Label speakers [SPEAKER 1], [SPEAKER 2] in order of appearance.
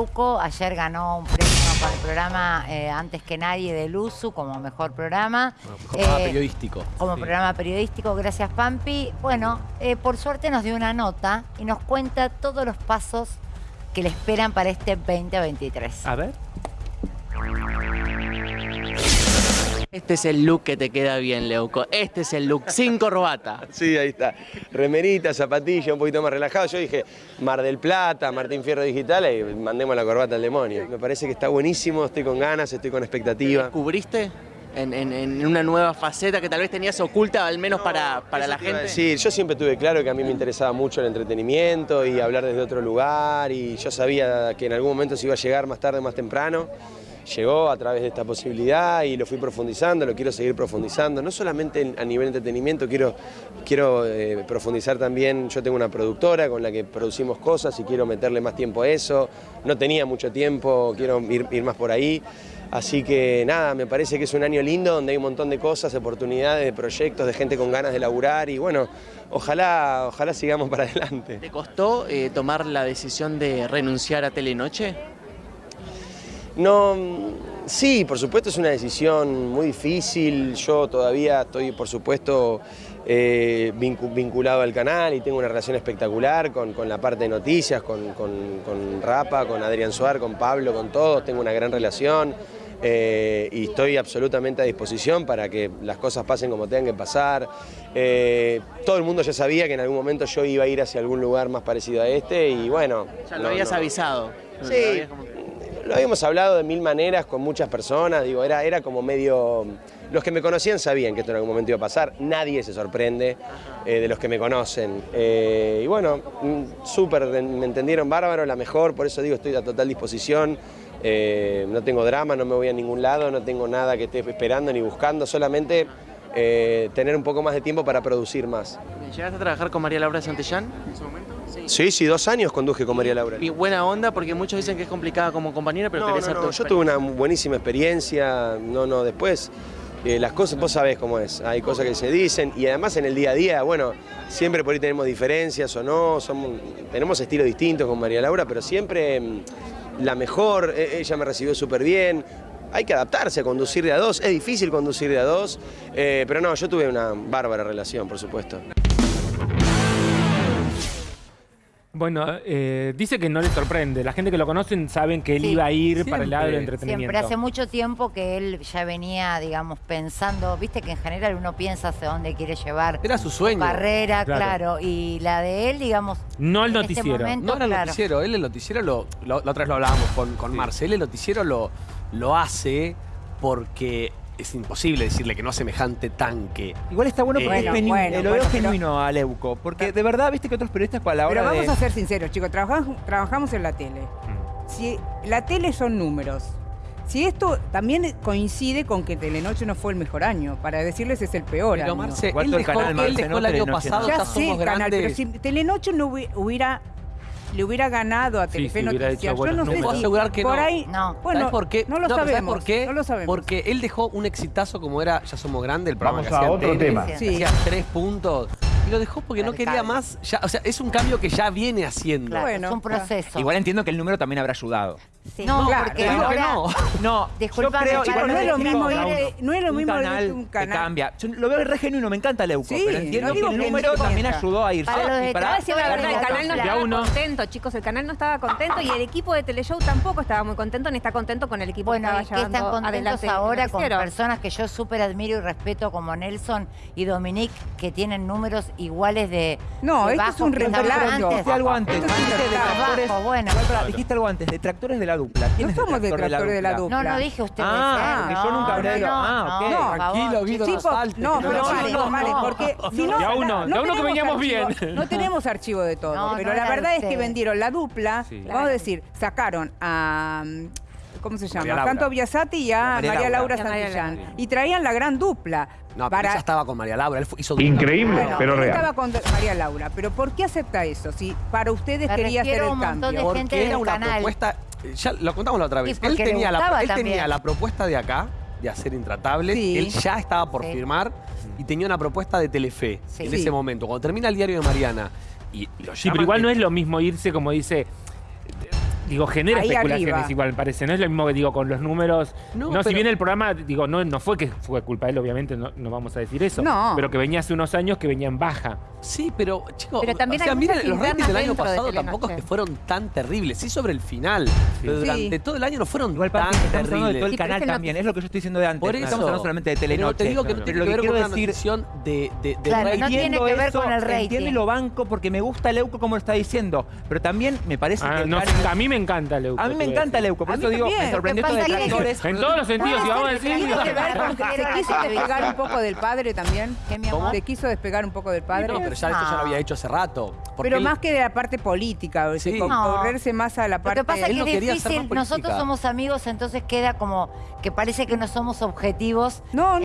[SPEAKER 1] Leuco ayer ganó un premio para el programa eh, Antes que Nadie de Luzu como mejor programa.
[SPEAKER 2] Como programa
[SPEAKER 1] Eh,
[SPEAKER 2] periodístico.
[SPEAKER 1] Como
[SPEAKER 2] Sí.
[SPEAKER 1] programa periodístico, gracias Pampi. Bueno, eh, por suerte nos dio una nota y nos cuenta todos los pasos que le esperan para este 2023.
[SPEAKER 2] A ver.
[SPEAKER 3] Este es el look que te queda bien, Leuco. Este es el look, sin corbata.
[SPEAKER 4] Sí, ahí está. Remerita, zapatilla, un poquito más relajado. Yo dije Mar del Plata, Martín Fierro Digital y mandemos la corbata al demonio. Me parece que está buenísimo, estoy con ganas, estoy con expectativa.
[SPEAKER 3] ¿Descubriste en, en- en una nueva faceta que tal vez tenías oculta, al menos para, para la gente?
[SPEAKER 4] Sí, yo siempre tuve claro que a mí me interesaba mucho el entretenimiento y hablar desde otro lugar y yo sabía que en algún momento se iba a llegar más tarde o más temprano. Llegó a través de esta posibilidad y lo fui profundizando, lo quiero seguir profundizando, no solamente en- a nivel entretenimiento, quiero, quiero eh, profundizar también, yo tengo una productora con la que producimos cosas y quiero meterle más tiempo a eso, no tenía mucho tiempo, quiero ir, más por ahí. Así que nada, me parece que es un año lindo donde hay un montón de cosas, de oportunidades, de proyectos, de gente con ganas de laburar y bueno, ojalá, ojalá sigamos para adelante.
[SPEAKER 3] ¿Te costó eh, tomar la decisión de renunciar a Telenoche?
[SPEAKER 4] No, sí, por supuesto es una decisión muy difícil. Yo todavía estoy, por supuesto, eh, vincu- vinculado al canal y tengo una relación espectacular con, con la parte de noticias, con, con- con Rapa, con Adrián Suar, con Pablo, con todos. Tengo una gran relación eh, y estoy absolutamente a disposición para que las cosas pasen como tengan que pasar. Eh, todo el mundo ya sabía que en algún momento yo iba a ir hacia algún lugar más parecido a este y bueno.
[SPEAKER 3] Ya lo
[SPEAKER 4] no,
[SPEAKER 3] habías
[SPEAKER 4] no.
[SPEAKER 3] avisado.
[SPEAKER 4] Sí,
[SPEAKER 3] Lo
[SPEAKER 4] habíamos hablado de mil maneras con muchas personas, digo, era, era como medio... Los que me conocían sabían que esto en algún momento iba a pasar, nadie se sorprende eh, de los que me conocen. Eh, y bueno, mm, súper, me entendieron bárbaro, la mejor, por eso digo, estoy a total disposición. Eh, no tengo drama, no me voy a ningún lado, no tengo nada que esté esperando ni buscando, solamente eh, tener un poco más de tiempo para producir más.
[SPEAKER 3] ¿Llegaste a trabajar con María Laura Santillán en su momento? Sí.
[SPEAKER 4] Sí, sí, dos años conduje con María Laura.
[SPEAKER 3] Y buena onda porque muchos dicen que es complicada como compañera, pero
[SPEAKER 4] No, no, no, yo tuve una buenísima experiencia, no, no, después eh, las cosas, vos sabés cómo es, hay cosas que se dicen y además en el día a día, bueno, siempre por ahí tenemos diferencias o no, somos, tenemos estilos distintos con María Laura, pero siempre mm, la mejor, e- ella me recibió súper bien. Hay que adaptarse a conducir de a dos, es difícil conducir de a dos, eh, pero no, yo tuve una bárbara relación, por supuesto.
[SPEAKER 5] Bueno, eh, dice que no le sorprende. La gente que lo conocen saben que él
[SPEAKER 1] Sí,
[SPEAKER 5] iba a ir para el lado del entretenimiento.
[SPEAKER 1] Siempre hace mucho tiempo que él ya venía, digamos, pensando, viste que en general uno piensa hacia dónde quiere llevar
[SPEAKER 2] Era su sueño.
[SPEAKER 1] carrera,
[SPEAKER 5] Claro.
[SPEAKER 1] claro. y la de él, digamos,
[SPEAKER 5] No el
[SPEAKER 1] este
[SPEAKER 5] noticiero.
[SPEAKER 1] momento,
[SPEAKER 2] No era el
[SPEAKER 1] claro.
[SPEAKER 2] noticiero, él el noticiero lo, lo- la otra vez lo hablábamos con, con Marcel, el noticiero lo, lo hace porque es imposible decirle que no a semejante tanque.
[SPEAKER 6] Igual está bueno
[SPEAKER 2] Eh,
[SPEAKER 6] porque
[SPEAKER 1] Bueno,
[SPEAKER 6] es genu-
[SPEAKER 1] bueno,
[SPEAKER 6] eh, lo
[SPEAKER 1] bueno,
[SPEAKER 6] veo
[SPEAKER 1] pero-
[SPEAKER 6] genuino a Leuco. Porque de verdad, viste que otros periodistas a la hora
[SPEAKER 7] Pero vamos
[SPEAKER 6] de...
[SPEAKER 7] a ser sinceros, chicos, trabajamos, trabajamos en la tele. Si la tele son números. Si esto también coincide con que Telenoche no fue el mejor año, para decirles es el peor
[SPEAKER 2] Pero
[SPEAKER 7] año.
[SPEAKER 2] Marce, él
[SPEAKER 6] todo el
[SPEAKER 2] dejó,
[SPEAKER 6] canal,
[SPEAKER 2] él
[SPEAKER 6] Marce,
[SPEAKER 2] dejó
[SPEAKER 6] no
[SPEAKER 2] el año pasado, ya,
[SPEAKER 7] ya sé,
[SPEAKER 2] somos
[SPEAKER 7] canal, pero si Telenoche no hubi- hubiera le hubiera ganado a Telefe
[SPEAKER 5] sí,
[SPEAKER 7] Noticias,
[SPEAKER 5] hecho
[SPEAKER 7] yo no sé
[SPEAKER 2] números. Puedo
[SPEAKER 7] si
[SPEAKER 2] asegurar que
[SPEAKER 7] por
[SPEAKER 2] no.
[SPEAKER 7] ahí,
[SPEAKER 1] No.
[SPEAKER 7] bueno,
[SPEAKER 2] ¿Sabes por qué?
[SPEAKER 7] no lo
[SPEAKER 2] ¿sabes
[SPEAKER 7] sabemos,
[SPEAKER 2] por qué?
[SPEAKER 7] no lo sabemos.
[SPEAKER 2] Porque él dejó un exitazo como era Ya Somos Grandes, el programa
[SPEAKER 8] Vamos
[SPEAKER 2] que
[SPEAKER 8] a
[SPEAKER 2] hacía
[SPEAKER 8] otro tema.
[SPEAKER 7] Sí.
[SPEAKER 2] hacía tres puntos. Lo dejó porque no quería más. Ya, o sea, es un cambio que ya viene haciendo.
[SPEAKER 1] Claro,
[SPEAKER 7] Bueno,
[SPEAKER 1] es un proceso.
[SPEAKER 6] Igual entiendo que el número también habrá ayudado.
[SPEAKER 1] Sí.
[SPEAKER 7] No,
[SPEAKER 1] No,
[SPEAKER 7] claro,
[SPEAKER 1] porque
[SPEAKER 2] que no.
[SPEAKER 6] Yo creo,
[SPEAKER 7] no es lo
[SPEAKER 6] chicos,
[SPEAKER 7] mismo ir- no es lo mismo
[SPEAKER 6] un
[SPEAKER 7] ir
[SPEAKER 6] canal,
[SPEAKER 7] un
[SPEAKER 6] que cambia. Yo lo veo re genuino, me encanta Leuco,
[SPEAKER 7] Sí,
[SPEAKER 6] pero entiendo
[SPEAKER 7] no
[SPEAKER 6] que el número también ayudó a irse.
[SPEAKER 1] Para los de
[SPEAKER 6] para-
[SPEAKER 9] decir la verdad, el canal no estaba
[SPEAKER 5] uno.
[SPEAKER 9] contento, chicos. El canal no estaba contento y el equipo de Teleshow tampoco estaba muy contento ni está contento con el equipo
[SPEAKER 1] Bueno,
[SPEAKER 9] que
[SPEAKER 1] es
[SPEAKER 9] estaba
[SPEAKER 1] que están
[SPEAKER 9] llevando
[SPEAKER 1] contentos
[SPEAKER 9] adelante el
[SPEAKER 1] ahora con personas que yo súper admiro y respeto como Nelson y Dominique, que tienen números iguales de
[SPEAKER 7] No,
[SPEAKER 1] de
[SPEAKER 7] esto es un reemplazo.
[SPEAKER 1] antes.
[SPEAKER 6] Dijiste algo antes.
[SPEAKER 7] Esto
[SPEAKER 6] dijiste detractores-
[SPEAKER 1] Bajo, bueno.
[SPEAKER 6] Igual, pará, dijiste algo antes, detractores de la dupla. ¿Quién
[SPEAKER 7] No
[SPEAKER 6] es
[SPEAKER 7] somos
[SPEAKER 6] detractor
[SPEAKER 7] detractores de la dupla.
[SPEAKER 1] No, no dije ustedes.
[SPEAKER 6] Ah, que yo nunca hablé de-
[SPEAKER 1] no, no,
[SPEAKER 6] ah, ok.
[SPEAKER 1] no,
[SPEAKER 2] Tranquilo, Guido, salte,
[SPEAKER 7] no, pero vale,
[SPEAKER 1] no,
[SPEAKER 7] vale, porque si no,
[SPEAKER 5] Ya uno,
[SPEAKER 7] no
[SPEAKER 5] ya uno que veníamos bien.
[SPEAKER 7] No tenemos archivo de todo, pero la verdad es que vendieron la dupla, vamos a decir, sacaron a ¿cómo se llama?
[SPEAKER 6] María.
[SPEAKER 7] Tanto Biasati y a
[SPEAKER 6] María
[SPEAKER 7] María,
[SPEAKER 6] Laura.
[SPEAKER 7] Laura,
[SPEAKER 9] María
[SPEAKER 7] Santillán. Y traían la gran dupla.
[SPEAKER 2] No, pero
[SPEAKER 7] para-
[SPEAKER 2] ella estaba con María Laura. Él hizo
[SPEAKER 8] Increíble,
[SPEAKER 7] Bueno,
[SPEAKER 8] pero real.
[SPEAKER 7] estaba con María Laura, pero ¿por qué acepta eso? Si para ustedes
[SPEAKER 1] Me
[SPEAKER 7] quería hacer el cambio.
[SPEAKER 1] de
[SPEAKER 2] Porque
[SPEAKER 1] gente
[SPEAKER 2] era una
[SPEAKER 1] canal.
[SPEAKER 2] propuesta. Ya lo contamos la otra vez. Él, tenía la,
[SPEAKER 1] gustaba
[SPEAKER 2] él
[SPEAKER 1] también.
[SPEAKER 2] tenía la propuesta de acá, de hacer Intratables.
[SPEAKER 7] Sí.
[SPEAKER 2] Él ya estaba por
[SPEAKER 1] Sí.
[SPEAKER 2] firmar y tenía una propuesta de Telefe
[SPEAKER 1] Sí.
[SPEAKER 2] en
[SPEAKER 1] Sí.
[SPEAKER 2] ese momento. Cuando termina el diario de Mariana y lo
[SPEAKER 5] Sí, pero igual no es lo mismo irse como dice. Digo, genera
[SPEAKER 7] Ahí
[SPEAKER 5] especulaciones
[SPEAKER 7] arriba.
[SPEAKER 5] igual, me parece. No es lo mismo que digo con los números.
[SPEAKER 2] No,
[SPEAKER 5] No, si
[SPEAKER 2] pero-
[SPEAKER 5] bien el programa, digo, no, no fue que fue culpa de él, obviamente, no, no vamos a decir eso.
[SPEAKER 7] No.
[SPEAKER 5] Pero que venía hace unos años que venía en baja.
[SPEAKER 2] Sí, pero chicos,
[SPEAKER 9] Pero también
[SPEAKER 2] o sea, miren, los ratings del año
[SPEAKER 9] de
[SPEAKER 2] pasado tampoco es que fueron tan terribles. Sí sobre el final, pero
[SPEAKER 7] Sí.
[SPEAKER 2] durante todo el año no fueron
[SPEAKER 6] Igual,
[SPEAKER 2] tan
[SPEAKER 6] hablando de todo
[SPEAKER 2] terribles.
[SPEAKER 6] el
[SPEAKER 9] Sí, pero
[SPEAKER 6] canal
[SPEAKER 9] es el
[SPEAKER 6] también, es lo que yo estoy diciendo de antes.
[SPEAKER 2] Por eso.
[SPEAKER 6] estamos hablando solamente de
[SPEAKER 2] Pero
[SPEAKER 6] Telenoche.
[SPEAKER 2] te digo que no tiene
[SPEAKER 6] Pero
[SPEAKER 2] que ver con una
[SPEAKER 6] decir-
[SPEAKER 2] de, de, de
[SPEAKER 1] Claro, no tiene que ver
[SPEAKER 6] eso,
[SPEAKER 1] con el rating.
[SPEAKER 6] Entiendo y lo banco porque me gusta Leuco como lo está diciendo. Pero también me parece
[SPEAKER 5] Ah,
[SPEAKER 6] que. el
[SPEAKER 5] a mí me encanta Leuco.
[SPEAKER 6] a mí me encanta. Leuco, por eso digo, me sorprendió
[SPEAKER 1] Lo
[SPEAKER 6] esto de tractores.
[SPEAKER 5] En todos los sentidos, si vamos a decir.
[SPEAKER 7] ¿Tiene que ver con que se quiso despegar un poco del padre también?
[SPEAKER 1] ¿Qué, mi amor?
[SPEAKER 7] ¿Se quiso despegar un poco del padre?
[SPEAKER 2] No, pero ya esto ya lo había hecho hace rato.
[SPEAKER 7] Pero más que de la parte política,
[SPEAKER 1] No.
[SPEAKER 7] correrse más a la
[SPEAKER 1] Lo
[SPEAKER 7] parte...
[SPEAKER 1] que pasa es que
[SPEAKER 2] no
[SPEAKER 1] es difícil, nosotros somos amigos, entonces queda como que parece que no somos objetivos
[SPEAKER 7] No,